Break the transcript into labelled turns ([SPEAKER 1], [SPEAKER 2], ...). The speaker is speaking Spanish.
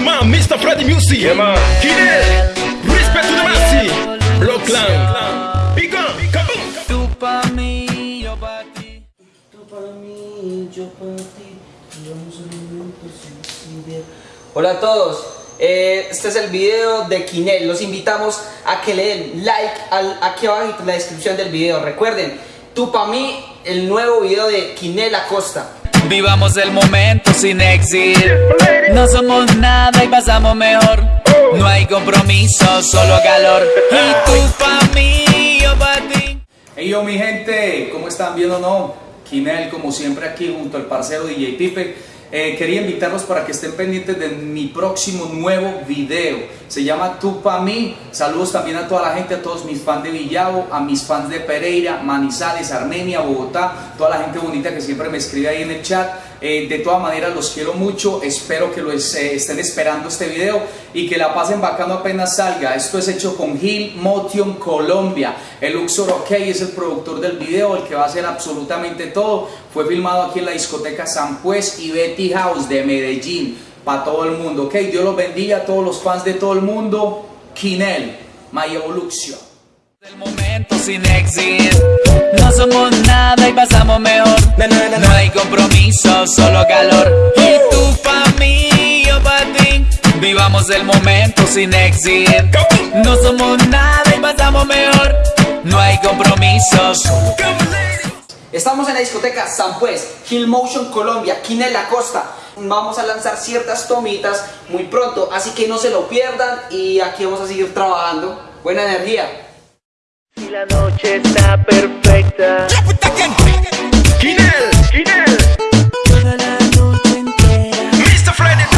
[SPEAKER 1] man, Mr. Freddy Music.
[SPEAKER 2] Yeah, man.
[SPEAKER 1] Kinel, respect to the massive. Block Clan. Big kaboom.
[SPEAKER 3] Tú pa' mí, yo pa' ti.
[SPEAKER 4] Tú para mí, yo para ti. Hola a todos. Eh, este es el video de Kinel. Los invitamos a que le den like al, aquí abajo en la descripción del video. Recuerden, tú para mí, el nuevo video de Kinel Acosta.
[SPEAKER 3] Vivamos el momento sin exit. No somos nada y pasamos mejor. No hay compromiso, solo calor. Y tú pa' mí, yo pa' ti.
[SPEAKER 5] Hey yo mi gente, ¿cómo están viendo no? Kinel como siempre aquí junto al parcero DJ Pipe. Eh, quería invitarlos para que estén pendientes de mi próximo nuevo video. Se llama Tú pa' mí. Saludos también a toda la gente, a todos mis fans de Villavo, a mis fans de Pereira, Manizales, Armenia, Bogotá, toda la gente bonita que siempre me escribe ahí en el chat. Eh, de todas maneras los quiero mucho, espero que lo es- eh, estén esperando este video y que la pasen bacano apenas salga. Esto es hecho con Gil Motion Colombia. El Luxor OK es el productor del video, el que va a hacer absolutamente todo. Fue filmado aquí en la discoteca San Pues y Betty House de Medellín, para todo el mundo. Ok, Dios los bendiga a todos los fans de todo el mundo. Kinel, My Evolution.
[SPEAKER 3] El momento sin exit. No somos nada y pasamos mejor. No hay compromiso, solo calor. Y tú pa' mí, yo pa' ti. Vivamos el momento sin exit. No somos nada y pasamos mejor. No hay compromiso, solo
[SPEAKER 4] Estamos en la discoteca Sampuez, Hill Motion Colombia, Quinel La Costa. Vamos a lanzar ciertas tomitas muy pronto, así que no se lo pierdan y aquí vamos a seguir trabajando. Buena energía.
[SPEAKER 6] La noche está perfecta. Quinel, Quinel. Toda la noche entera. Mr. Freddy.